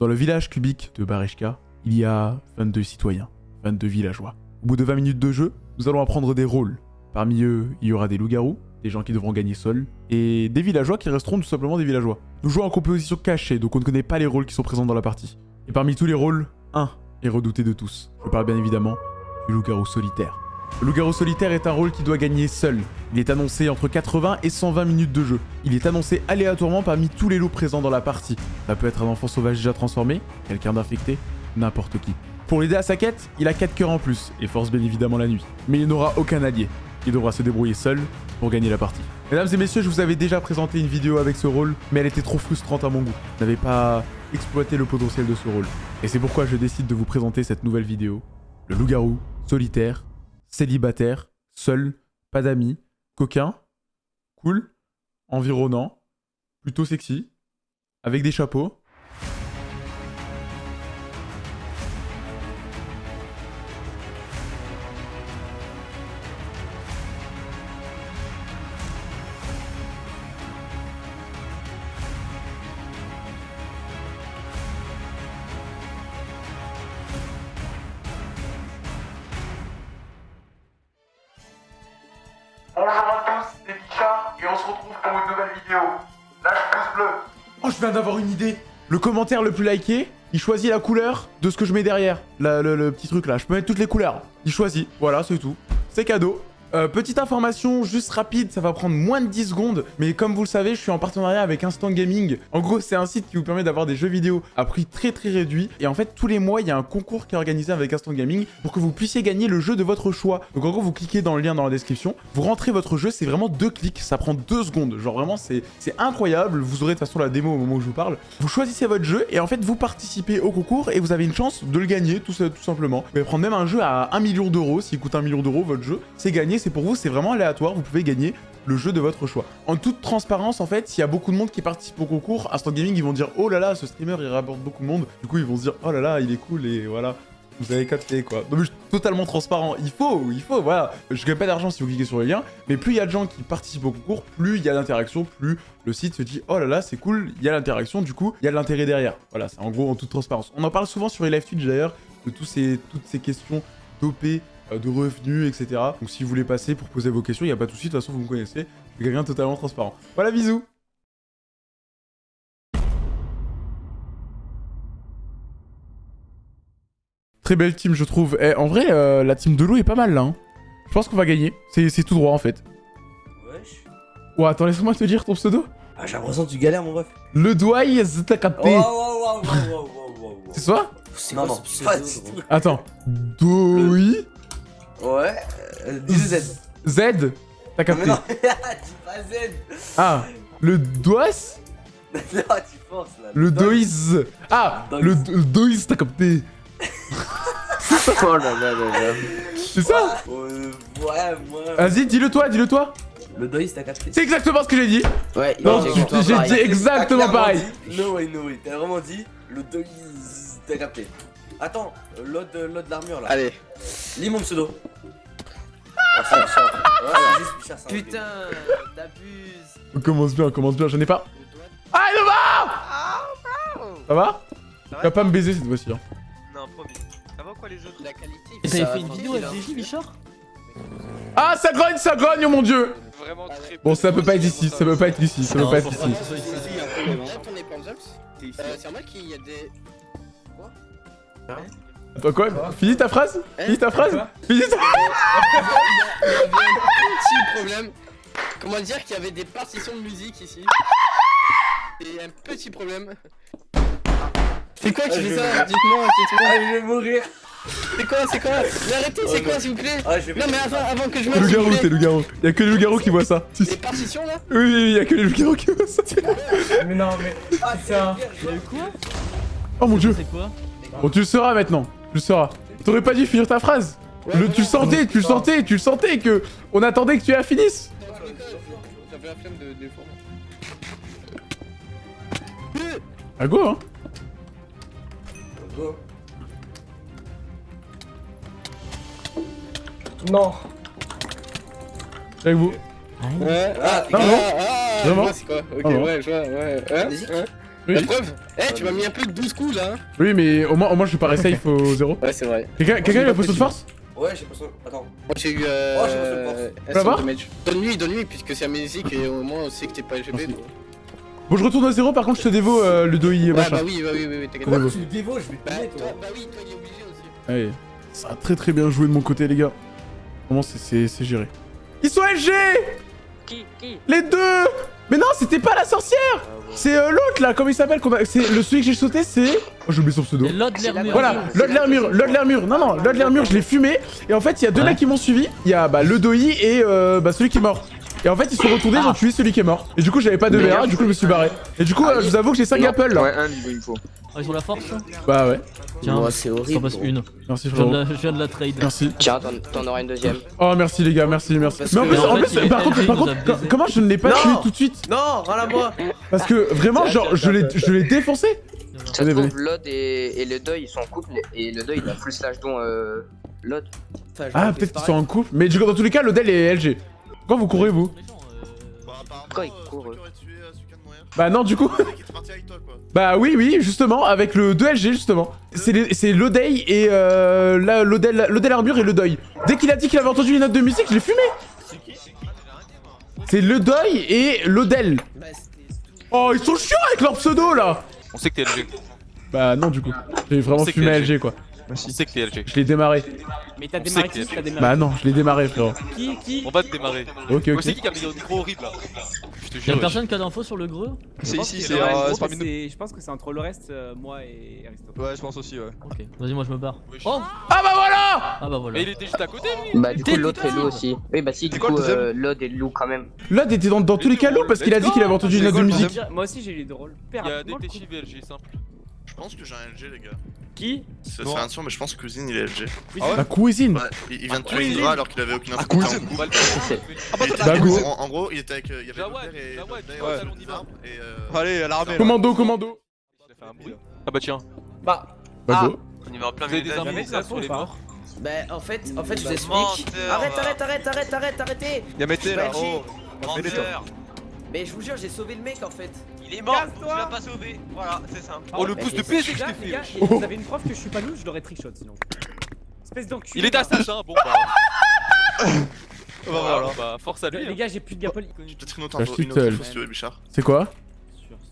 Dans le village cubique de Bareshka, il y a 22 citoyens, 22 villageois. Au bout de 20 minutes de jeu, nous allons apprendre des rôles. Parmi eux, il y aura des loups-garous, des gens qui devront gagner seuls, et des villageois qui resteront tout simplement des villageois. Nous jouons en composition cachée, donc on ne connaît pas les rôles qui sont présents dans la partie. Et parmi tous les rôles, un est redouté de tous. Je parle bien évidemment du loup-garou solitaire. Le loup-garou solitaire est un rôle qui doit gagner seul. Il est annoncé entre 80 et 120 minutes de jeu. Il est annoncé aléatoirement parmi tous les loups présents dans la partie. Ça peut être un enfant sauvage déjà transformé, quelqu'un d'infecté, n'importe qui. Pour l'aider à sa quête, il a 4 cœurs en plus, et force bien évidemment la nuit. Mais il n'aura aucun allié. Il devra se débrouiller seul pour gagner la partie. Mesdames et messieurs, je vous avais déjà présenté une vidéo avec ce rôle, mais elle était trop frustrante à mon goût. Je n'avais pas exploité le potentiel de ce rôle. Et c'est pourquoi je décide de vous présenter cette nouvelle vidéo. Le loup-garou, solitaire, célibataire, seul, pas d'amis, coquin, cool, environnant, plutôt sexy, avec des chapeaux. Et on se retrouve pour une nouvelle vidéo. Lâche pouce bleu. Oh, je viens d'avoir une idée Le commentaire le plus liké, il choisit la couleur de ce que je mets derrière. Le petit truc là, je peux mettre toutes les couleurs. Il choisit, voilà, c'est tout. C'est cadeau. Euh, petite information juste rapide, ça va prendre moins de 10 secondes, mais comme vous le savez, je suis en partenariat avec Instant Gaming. En gros, c'est un site qui vous permet d'avoir des jeux vidéo à prix très très réduit. Et en fait, tous les mois, il y a un concours qui est organisé avec Instant Gaming pour que vous puissiez gagner le jeu de votre choix. Donc en gros, vous cliquez dans le lien dans la description, vous rentrez votre jeu, c'est vraiment deux clics, ça prend deux secondes. Genre vraiment, c'est incroyable. Vous aurez de toute façon la démo au moment où je vous parle. Vous choisissez votre jeu et en fait, vous participez au concours et vous avez une chance de le gagner tout, tout simplement. Vous pouvez prendre même un jeu à 1 million d'euros. S'il coûte 1 million d'euros, votre jeu, c'est gagné, c'est pour vous, c'est vraiment aléatoire. Vous pouvez gagner le jeu de votre choix. En toute transparence, en fait, s'il y a beaucoup de monde qui participe au concours, Instant Gaming, ils vont dire Oh là là, ce streamer, il rapporte beaucoup de monde. Du coup, ils vont dire Oh là là, il est cool et voilà. Vous avez capté quoi. Donc, je totalement transparent. Il faut, il faut, voilà. Je gagne pas d'argent si vous cliquez sur le lien, mais plus il y a de gens qui participent au concours, plus il y a d'interaction, plus le site se dit Oh là là, c'est cool, il y a l'interaction, du coup, il y a de l'intérêt derrière. Voilà, c'est en gros en toute transparence. On en parle souvent sur les live Twitch d'ailleurs, de tous ces, toutes ces questions d'OP, euh, de revenus, etc. Donc si vous voulez passer pour poser vos questions, il n'y a pas de souci, de toute façon vous me connaissez, je suis quelqu'un totalement transparent. Voilà, bisous Très belle team, je trouve. Eh, en vrai, euh, la team de loup est pas mal là. hein. Je pense qu'on va gagner. C'est c'est tout droit en fait. Wesh. Ouais, attends, laisse-moi te dire ton pseudo. Ah, j'ai l'impression que tu galères, mon ref. Le doigt, t'as Oh, capté. C'est ça C'est non, tout. Attends. Doi. Ouais, euh, dis Z. Z T'as Non, mais capté. non, dis pas Z. Ah, le dois non, tu forces là. Le dois. Ah, Dois. le dois, t'as capté. Oh là là là là. C'est ça? Euh, ouais, moi. Vas-y, dis-le toi, dis-le toi. Le dois, t'as capté C'est exactement ce que j'ai dit. Ouais, Non, j'ai dit exactement pareil. dit, No way, no way. T'as vraiment dit le dois, t'as capté. Attends, euh, l'autre de l'autre d'armure là. Allez. Lis mon pseudo. Putain, t'abuses. On commence bien, on commence bien, j'en ai pas. Ah, il va Oh, Ça va Tu vas pas me baiser cette fois-ci. Hein. Non, promis. Ça va quoi les jeux La qualité. T'avais fait une vidéo avec GJ Bichard? Ah, ça grogne, ça grogne, oh mon dieu Vraiment très Bon, ça peut pas être ici, ça peut pas être ici, ça peut pas être ici. Euh, C'est normal qu'il y a des. Attends, quoi Finis ta phrase Finis ta phrase Finis ta Il y avait un petit problème. Comment dire qu'il y avait des partitions de musique ici Et un petit problème. C'est quoi qui fait ça Dites-moi, Ah, dites-moi. je vais mourir. C'est quoi, c'est quoi Mais arrêtez, c'est quoi s'il vous plaît Ah, Non mais avant, avant que je C'est meure, le s'il vous garou, c'est plaît. le garou. Y'a que les loups-garous qui voient ça. Les partitions là Oui, oui, y'a que les loups-garous qui voient ça. Mais non, mais Ah, c'est un. Oh mon dieu quoi Bon, tu le sauras maintenant. Tu le sauras. T'aurais pas dû finir ta phrase. Le, tu le sentais, tu le sentais, tu le sentais que on attendait que tu la finisses. J'avais la flemme de, de Ah go hein Go. non. Avec vous. Ouais, ah, Non, ah, non. ah, Vraiment je vois c'est quoi Ok, Ah, non. ouais, je vois, ouais. Oui. La preuve Eh, tu m'as mis un peu de 12 coups là. hein. Oui, mais au moins, au moins je suis pas safe au zéro. Ouais, c'est vrai. Quelqu'un quelqu'un a la potion de force Ouais, j'ai pas ça. Attends. Moi j'ai eu. Euh, Oh, j'ai le force. Donne-lui, donne-lui, puisque c'est amnésique et au moins on sait que t'es pas LGB. Bon, je retourne au zéro, par contre, je te dévo euh, et Ouais, machin. bah oui, bah oui, oui, oui, t'inquiète pas. Tu le dévaux, je vais te Bah, toi, bah oui, toi il est obligé aussi. Allez, ça a très très bien joué de mon côté, les gars. Vraiment, c'est- c'est c'est géré. Ils sont LG Qui Qui? Les deux Mais non, c'était pas la sorcière C'est euh, l'autre là, comment il s'appelle C'est le celui que j'ai sauté, c'est. Oh, j'ai oublié son pseudo. L'autre Lermure. Voilà, Lord Lermure, Lord Lermure. Non, non, Lord Lermure, je l'ai fumé. Et en fait, il y a deux Ouais. mecs qui m'ont suivi. Il y a bah, le Doi et euh, bah, celui qui est mort. Et en fait, ils sont retournés, ils ont tué celui qui est mort. Et du coup, j'avais pas de VR, du coup, je me suis barré. Et du coup, euh, je vous avoue que j'ai 5 apples là. Ouais, un niveau, il me faut. Ah, ils ont la force Bah ouais. Tiens, Ouais, c'est horrible. passes une. Merci, Je viens, de frérot. la, je viens de la trade. Merci. Tiens, t'en- auras une deuxième. Oh, merci les gars, merci, merci. Parce Mais en plus, en en fait, par contre, par contre, comment je ne l'ai pas Non. tué tout de suite Non, rien à moi. Parce que vraiment, genre, je l'ai je l'ai défoncé. Ça se trouve, Lod et, et le deuil ils sont en couple et le deuil il a full slash dont euh, Lod. Ah, peut-être qu'ils sont en couple. Mais du coup, dans tous les cas, l'Odel est LG. Quand vous courez, vous Quoi, il court eux Bah non, du coup. Bah oui, oui, justement, avec le 2LG, justement. C'est les- c'est l'Odei et euh, la- l'Odel l'Odel Armure et le Deuil. Dès qu'il a dit qu'il avait entendu les notes de musique, je l'ai fumé. C'est le Deuil et l'Odel. Oh, ils sont chiants avec leur pseudo, là On sait que t'es LG. Bah non, du coup. J'ai vraiment fumé LG, quoi. On sait que t'es LG. Je l'ai démarré. Mais t'as démarré qui T'as Bah non, je l'ai démarré, frérot. qui Qui On va te démarrer. Ok, ok. C'est qui qui a mis un micro horrible là Je te Y'a jure. personne qui a d'infos sur le greux C'est ici, c'est parmi que nous. c'est- Je pense que c'est entre le reste, euh, moi et Aristote. Ouais, je pense aussi, ouais. Ok, vas-y, moi je me barre. Oh Ah bah voilà Ah bah voilà. Mais il était juste à côté lui Bah, du coup, l'autre est loup aussi. Oui, bah, si, du coup, euh, Lod est loup quand même. L'Od était dans, dans tous les cas loup parce qu'il a dit qu'il avait entendu une note de musique. Moi aussi j'ai eu les deux rôles. Il y a et LG, simple. Je pense que j'ai un LG, les gars. Qui C'est rien sûr, mais je pense que Cousine il est LG. Ah ouais La cuisine Ouais, il, vient de tuer Cousine. Indra alors qu'il avait aucune info. Ah, Cousine. On va le C'est- Ah bah Bah, go. en, en gros, il était avec. Il y avait et euh, Allez, à l'armée. Commando, commando un. Ah bah tiens. Bah, Bah Ah. go. On y va en plein milieu des nuit. ça, sur les morts bah, en fait, en fait, je vous explique. Menteur, Arrête, arrête, arrête, arrête, arrête, arrêtez. Y'a Mété là, Bah, oh. Menteur Mais je vous jure, j'ai sauvé le mec en fait. Il est mort Tu l'as pas sauvé Voilà, c'est ça. Oh le pouce de c'est- PSG que je t'ai fait et vous avez une preuve que je suis pas loup, je l'aurais trickshot sinon. Espèce d'enculé. Il est assassin, bon bah. Bah voilà. Voilà, bah force à lui. Les hein. gars, j'ai plus de gapole. J'ai peut-être une autre info, je une autre suis info si tu veux, Bichard. C'est quoi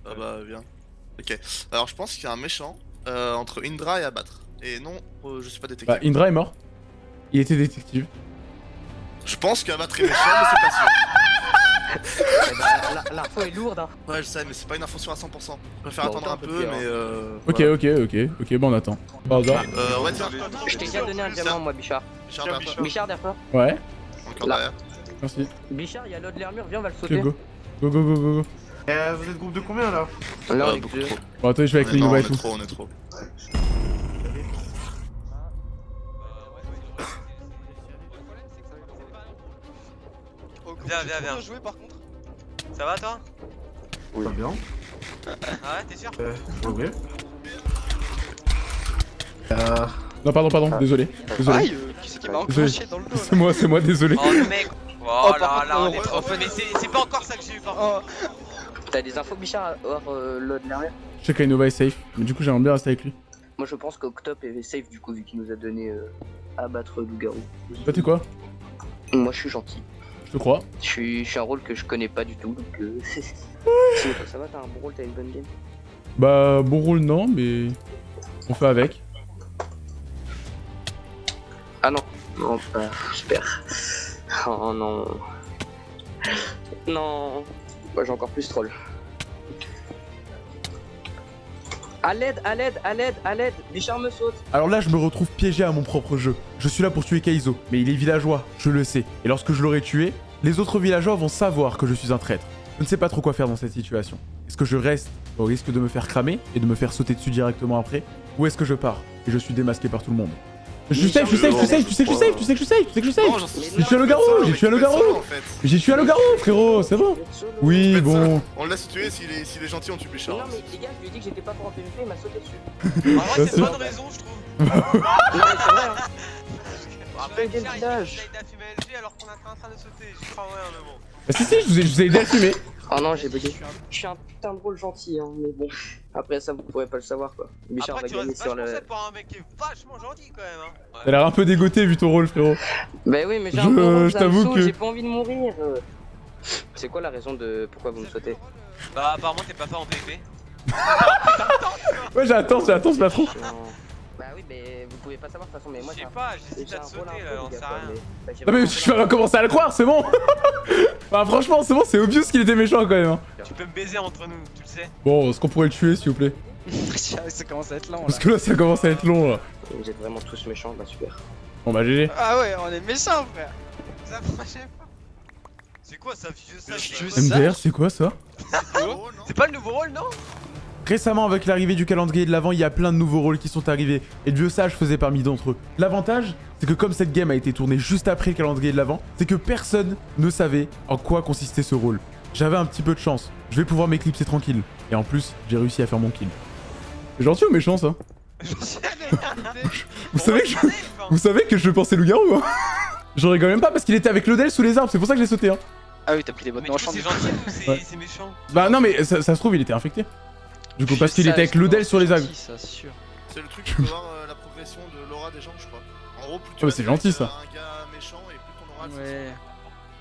Ah bah, viens. Ok. Alors, je pense qu'il y a un méchant euh, entre Indra et abattre. Et non, euh, je suis pas détective. Bah Indra est mort. Il était détective. Je pense qu'abattre est méchant, mais c'est pas sûr. Eh bah, la- L'info est lourde, hein. Ouais, je sais, mais c'est pas une info sur à 100%. Je préfère Bon, attendre un peu mais euh. Ok, voilà. ok, ok, ok, bon on attend. Hasard. Euh, ouais, tiens. Je t'ai déjà donné un diamant, moi, Bichard. Bichard, derrière. Bichard, derrière toi. Ouais, Encore Là. derrière. merci. Bichard, il y a l'autre l'armure, viens, on va le Ok, sauter. go. Go, go, go, go, go. Euh, vous êtes groupe de combien là? Là, on Euh, est deux. trop. Bon, attendez, je vais avec les non, on Nova et est tout. trop, on est trop. Viens, viens, viens. joué par contre. Ça va toi? Très bien. Ah ouais, t'es sûr? Euh, oui. Euh, Non, pardon, pardon, désolé. Désolé. Aïe, euh, qui c'est qui m'a Désolé. enclenché dans le dos C'est moi, c'est moi, désolé. Oh le mec Oh là contre, là, on est trop fun. Mais c'est pas encore ça que j'ai eu par contre. là T'as des infos, Bichard, hors euh, l'autre l'armure Je sais qu'Inova est safe, mais du coup j'aimerais bien rester avec lui. Moi, je pense qu'Octop est safe, du coup, vu qu'il nous a donné euh, abattre loup-garou. Toi, t'es quoi? Moi, je suis gentil. Je crois. Je suis, je suis un rôle que je connais pas du tout, donc euh... Ça va, t'as un bon rôle, t'as une bonne game. Bah, bon rôle, non, mais. On fait avec. Ah non, non, pas, j'espère. Oh non. Non. Moi, j'ai encore plus troll. À l'aide, à l'aide, à l'aide, à l'aide, Bichard me saute. Alors là, je me retrouve piégé à mon propre jeu. Je suis là pour tuer Kaizo, mais il est villageois, je le sais. Et lorsque je l'aurai tué, les autres villageois vont savoir que je suis un traître. Je ne sais pas trop quoi faire dans cette situation. Est-ce que je reste au risque de me faire cramer et de me faire sauter dessus directement après? Ou est-ce que je pars et je suis démasqué par tout le monde? Je suis safe, je suis safe, je suis safe, tu sais que je suis safe, tu sais que je suis safe, tu sais que je suis Non, safe j'en suis J'ai tué le garou, j'ai tué le garou. J'ai tué le garou, frérot, c'est bon Oui, bon. On laisse tuer, s'il est, gentil, on tue Bichard. non, mais les gars, je lui ai dit que j'étais pas pour en PvP, il m'a sauté dessus. En vrai, c'est pas de raison, je trouve. Hein. Après, village. alors qu'on était en train de sauter. J'y crois rien, mais bon. Bah si, si, je vous ai, je vous ai aidé à fumer. Oh non, j'ai bugué. Je suis un putain de rôle gentil, hein, mais bon. Après ça, vous pourrez pas le savoir quoi. Bichard Après, va tu gagner sur le. pour un mec qui est vachement gentil quand même. Hein. T'as l'air un peu dégoûté vu ton rôle, frérot. Bah oui, mais j'ai Je- un rôle, je t'avoue que- J'ai pas envie de mourir. C'est quoi la raison de pourquoi vous me sautez Bah, apparemment, t'es pas fort en PvP. Ouais, j'attends, j'attends ce patron. Bah oui, mais vous pouvez pas savoir de toute façon, mais moi Je sais pas, j'hésite à te sauter là, sais gars, rien. bah, Non mais tu vas commencer à le croire, c'est bon Bah franchement, c'est bon, c'est obvious qu'il était méchant quand même. hein. Tu peux me baiser entre nous, tu le sais. Bon, est-ce qu'on pourrait le tuer s'il vous plaît? Ça commence à être lent Parce que là, ça commence à être long là. Vous êtes vraiment tous méchants, bah super. Bon bah GG. Ah ouais, on est méchants, frère. Ça approchez pas. C'est quoi ça, vieux Je MDR, c'est quoi ça? C'est pas le nouveau rôle, non? Récemment, avec l'arrivée du calendrier de l'avant, il y a plein de nouveaux rôles qui sont arrivés, et le vieux sage faisait parmi d'entre eux. L'avantage, c'est que comme cette game a été tournée juste après le calendrier de l'avant, c'est que personne ne savait en quoi consistait ce rôle. J'avais un petit peu de chance, je vais pouvoir m'éclipser tranquille. Et en plus, j'ai réussi à faire mon kill. C'est gentil ou méchant ça? Vous savez que je... Vous savez que je pensais loup-garou hein? Je rigole même pas parce qu'il était avec l'Odel sous les arbres, c'est pour ça que je l'ai sauté hein. Ah oui, t'as pris les bottes Mais du coup, c'est gentil ou c'est Ouais. c'est méchant Bah non mais ça, ça se trouve il était infecté. Du coup parce qu'il était avec l'Odel sur les arbres. C'est le truc de voir euh, la progression de l'aura des gens, je crois. En gros, plus tu vas c'est gentil, ça. euh, Un gars méchant et plus ton aura. Ouais.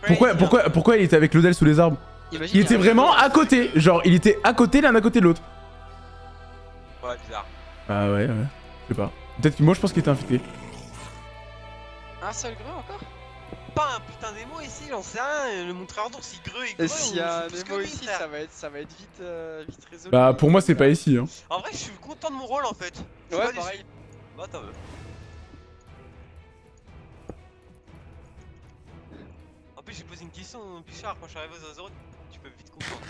Pourquoi, pourquoi, pourquoi il était avec l'Odel sous les arbres? Imagine, Il était vraiment à côté, genre il était à côté l'un à côté de l'autre. Ouais, bizarre. Ah ouais, ouais, je sais pas. Peut-être que moi je pense qu'il était infecté. Un seul greu encore? Pas un putain d'émo ici, j'en sais rien. Le montreur d'ours il greu et greu. Et s'il y a un émo ici, ça va être, ça va être vite, euh, vite résolu. Bah pour moi c'est pas ici hein. En vrai, je suis content de mon rôle en fait. Je suis Ouais, déçu. pareil. Bah, t'en veux. En plus, j'ai posé une question, Bichard, quand je suis arrivé aux 0 tu peux vite comprendre.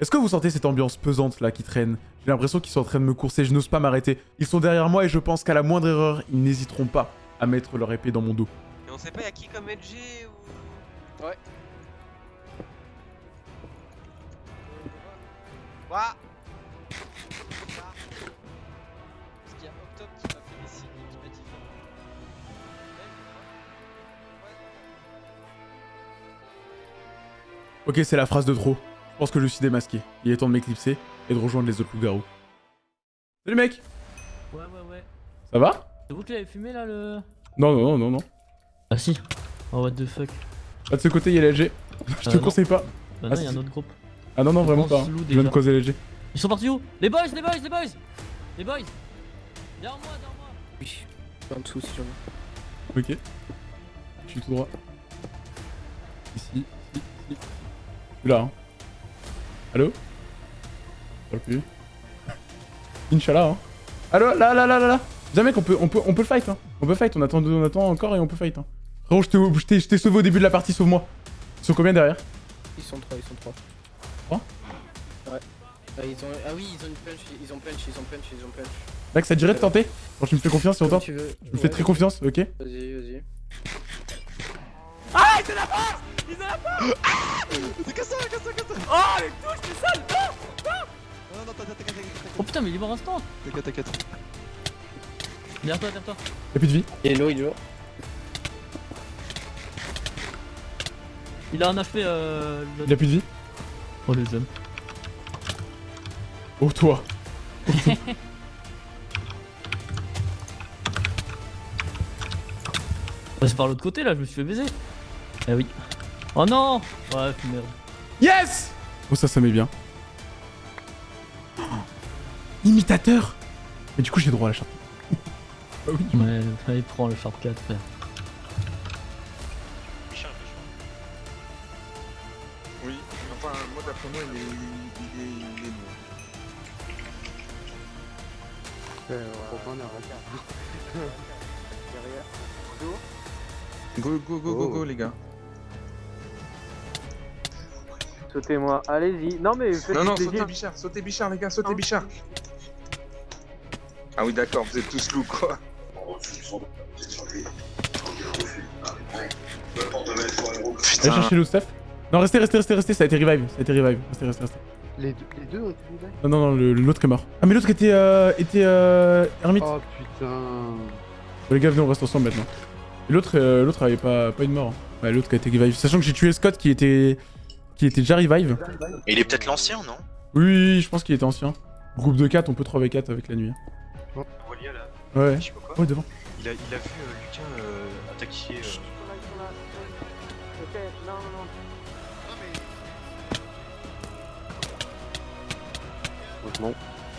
Est-ce que vous sentez cette ambiance pesante là qui traîne? J'ai l'impression qu'ils sont en train de me courser, je n'ose pas m'arrêter. Ils sont derrière moi et je pense qu'à la moindre erreur, ils n'hésiteront pas à mettre leur épée dans mon dos. Et on sait pas, y'a qui comme LG ou. Ouais. Ouah Parce qu'il y a Octobre qui m'a fait des signes et qui m'a dit. Ok, c'est la phrase de trop. Je pense que je suis démasqué. Il est temps de m'éclipser et de rejoindre les autres loups-garous. Salut mec Ouais, ouais, ouais. Ça va? C'est vous qui l'avez fumé là le. Non, non, non, non, non. Ah si. Oh what the fuck. Là de ce côté, il y a LG. je te Euh, non. conseille pas. Bah Ah, non, il y a un autre groupe. Ah non, non, vraiment pas. hein. Je viens de causer LG. Ils sont partis où? Les boys, les boys, les boys Les boys Derrière moi, derrière moi Oui. En dessous si jamais. Ok. Je suis tout droit. Ici, ici, ici. Je suis là, hein. Allô? Ok. Inch'Allah, hein. Allô, là, là, là, là, là. Jamais qu'on peut, on peut, on peut le fight, hein. On peut fight, on attend, on attend encore et on peut fight, hein. Frérot, je t'ai- sauvé au début de la partie, sauve-moi. Ils sont combien derrière Ils sont trois, ils sont trois. Trois Ouais. Ah, ils ont... ah oui, ils ont une punch, ils ont punch, ils ont punch, ils ont punch. Max, ça te dirait de tenter Quand tu me fais confiance, Comme tente tu veux. Je me fais très confiance, ok Vas-y, vas-y. Oh putain, mais il est mort instant T'inquiète, t'inquiète. Derrière toi, derrière toi Y'a plus de vie. Et l'eau, il est lourd. Il a un HP euh. le- Il a plus de vie. Oh le jeune. Oh, toi. C'est par l'autre côté là, je me suis fait baiser. Ah oui. Oh non Ouais, merde. Yes Oh, ça, ça met bien. Oh, Imitateur Mais du coup, j'ai droit à la charte. ah oui. Ouais, allez, prends le Sharp 4, frère. Moi il est. Il est. Il est mort. Go, go, go, go, go, les gars. Sautez-moi, allez-y. Non mais faites Non, non, sautez Bichard, sautez Bichard, les gars, sautez Bichard. Ah oui, d'accord, vous êtes tous loups, quoi. Allez chercher le Steph. Non, restez, restez, restez, restez, ça a été revive. Ça a été revive. Restez, restez, restez. Les deux, les deux ont été vivants Non, non, non, le- l'autre est mort. Ah, mais l'autre était. Euh, était. Euh. Ermite. Oh putain. Bon, les gars, venez, on reste ensemble maintenant. Et l'autre, euh, l'autre avait pas, pas une mort. hein. Ouais, l'autre qui a été revive. Sachant que j'ai tué Scott qui était. Qui était déjà revive. Il est peut-être l'ancien, non? Oui, oui, oui, je pense qu'il était ancien. Groupe de 4, on peut 3v4 avec la nuit. Là. Ouais. Je sais pas quoi. Ouais, devant. Il a, il a vu euh, Lucas euh, attaquer. euh, Ok, non, non, non. Heureusement.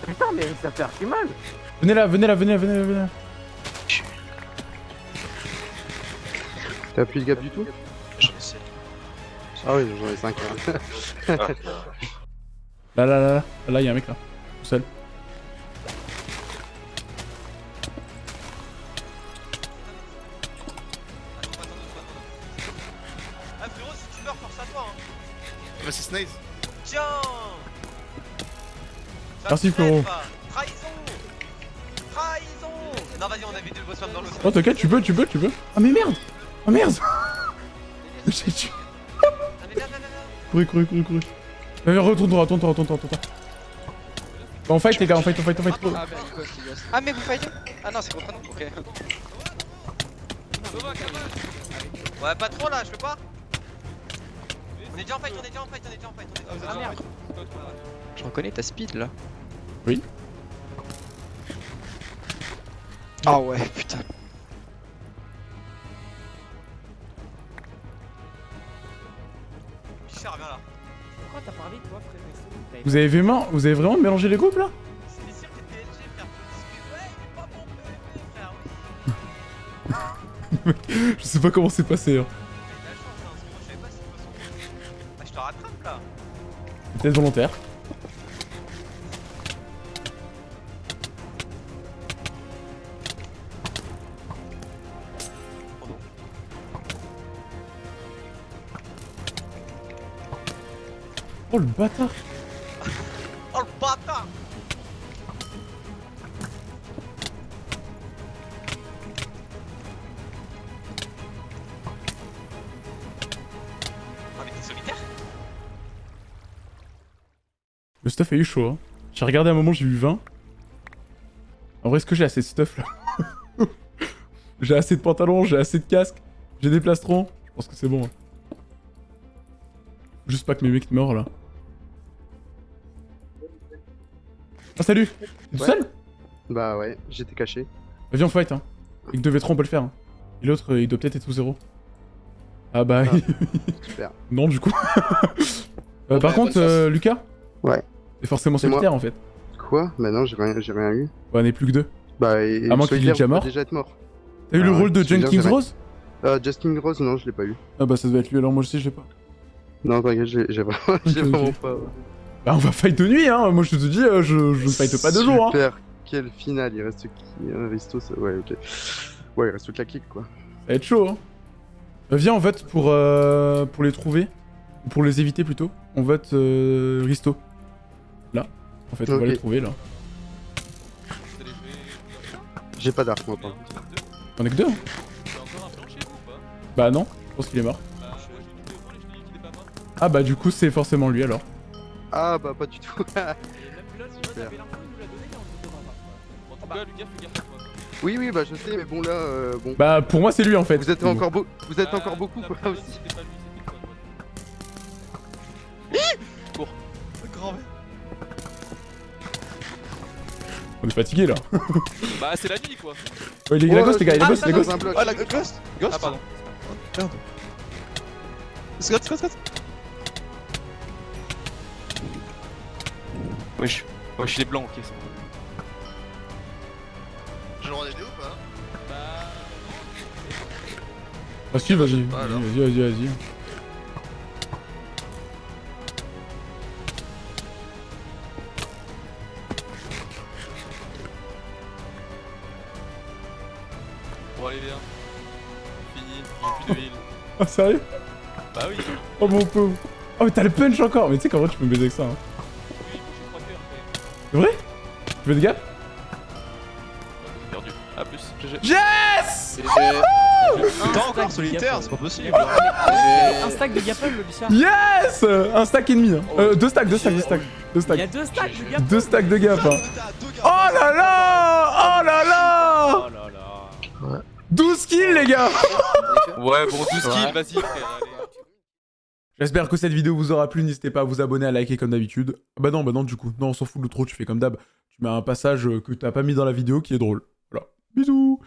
Putain, mais ça fait archi mal. Venez là, venez là, venez là, venez là, venez là. T'as plus de gap du tout J'en ai 7. Ah oui, j'en ai 5. Là, là, là, là. Là, il y a un mec là. Tout seul. Ah frérot, si tu meurs, force à toi. Hein. Bah, c'est Snaze. Tiens Merci, me frérot. Trahison Trahison Non, vas-y, on avait deux boss dans l'eau. Oh, t'inquiète, tu peux, tu peux, tu peux. Ah, mais merde Ah, merde J'ai tué. Courez, courez, courez, courez. Euh, retourne droit, retourne droit, retourne droit, retourne droit. Bah, on fight, les gars, on fight, on fight, on fight. Ah, mais. Ah, mais vous fightez Ah non, c'est contre nous, ok. Ouais, pas trop là, je peux pas On est déjà en fight, on est déjà en fight, on est déjà en fight, on est déjà en fight. Ah merde Je reconnais ta speed là. Oui. Ah ouais, putain. Pichard, viens là. Pourquoi t'as parlé toi, frère Vous avez vraiment, vous avez vraiment mélangé les groupes là? C'est sûr que t'es PSG, frère. Ouais, il est pas bon PvP, frère. Je sais pas comment c'est passé. Hein. T'as de la chance, hein, parce que moi je savais pas si de toute façon. Ah, je te rattrape là. Peut-être volontaire. Oh le bâtard Oh le bâtard Ah, mais t'es solitaire? Le stuff a eu chaud. Hein. J'ai regardé un moment, j'ai eu 20. En vrai, est-ce que j'ai assez de stuff là? J'ai assez de pantalons, j'ai assez de casques, j'ai des plastrons. Je pense que c'est bon. hein. Juste pas que mes mecs meurent là. Ah salut T'es tout Ouais. seul? Bah ouais, j'étais caché. Bah, Viens on fight hein. Avec deux V3 on peut le faire. hein. Et l'autre euh, il doit peut-être être sous zéro. Ah bah... Super. non du coup. Euh, par bonne contre euh, Lucas? Ouais. C'est forcément solitaire en fait. Quoi? Bah non, j'ai rien, rien eu. Ouais on est plus que deux. Bah et. À moins qu'il est déjà mort. déjà être mort. T'as eu le Ah rôle de Jenkins Rose? Euh, Justin Rose, non, je l'ai pas eu. Ah bah ça doit être lui alors moi aussi je l'ai pas. Non, t'inquiète, j'ai vraiment pas. Bah on va fight de nuit hein, moi je te dis euh, je, je ne fight pas de jour hein. Super, quelle finale, il reste qui? Un Risto, ça... ouais, ok. Ouais, il reste que la kick quoi. Ça va être chaud hein. Euh, viens on vote pour, euh, pour les trouver. Ou Pour les éviter plutôt. On vote euh, Risto. Là. En fait on va les trouver là. J'ai pas d'arc moi par contre. On est que deux hein. Bah non, je pense qu'il est mort. Ah bah du coup c'est forcément lui alors. Ah bah pas du tout. Super. En tout cas, Lucas, fais gaffe à toi. Oui, oui, bah je sais, mais bon là, euh, bon. Bah pour moi c'est lui en fait. Vous êtes encore, beau... vous êtes encore beaucoup quoi aussi. Cours. Grand On est fatigué là. Bah, c'est la nuit quoi. Ouais, il est la ghost les gars, il est Ah, ghost, il est ghost. Ah, la ghost Ghost Ah, pardon. Merde. Scott, Scott, Scott Wesh. Wesh, il est blanc, ok, c'est bon. J'ai le droit d'aider ou pas Ah si vas-y, Bah, vas-y, vas-y, vas-y, vas-y. Bon, allez, viens. Fini, plus de heal. Ah sérieux? Bah oui. Oh mon pauvre. Oh mais t'as le punch encore Mais tu sais qu'en vrai tu peux me baiser avec ça hein. C'est vrai? Tu veux des gars? Perdu. A plus. GG. Yes T'es encore solitaire, c'est pas possible Un stack de Gapple, le bichard. Yes Un stack et demi hein. Euh, deux stacks, deux stacks, deux stacks. Deux Il y a stacks. deux stacks de Gapple. Deux stacks de gap hein. Oh là là Oh là là Oh là là. 12 kills les gars Ouais, bon, 12 kills, vas-y, frère, allez. J'espère que cette vidéo vous aura plu. N'hésitez pas à vous abonner, à liker comme d'habitude. Bah non, bah non, du coup. Non, on s'en fout de l'outro, tu fais comme d'hab. Tu mets un passage euh, que t'as pas mis dans la vidéo qui est drôle. Voilà. Bisous